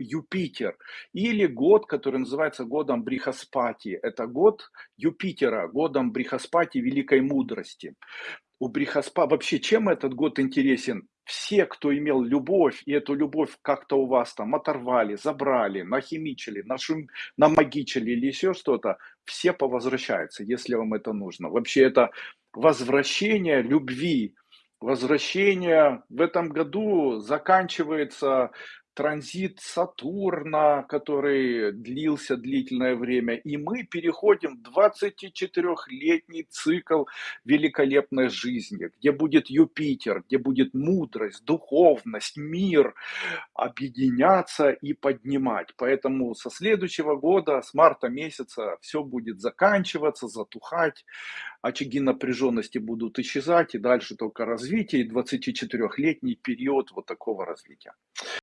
Юпитер. Или год, который называется годом Брихаспати. Это год Юпитера, годом Брихаспати великой мудрости. У Брихаспа вообще чем этот год интересен? Все, кто имел любовь, и эту любовь как-то у вас там оторвали, забрали, нахимичили, нашум, намагичили или еще что-то, все повозвращаются, если вам это нужно. Вообще это возвращение любви, возвращение в этом году заканчивается транзит Сатурна, который длился длительное время, и мы переходим в 24-летний цикл великолепной жизни, где будет Юпитер, где будет мудрость, духовность, мир объединяться и поднимать. Поэтому со следующего года, с марта месяца, все будет заканчиваться, затухать, очаги напряженности будут исчезать, и дальше только развитие, и 24-летний период вот такого развития.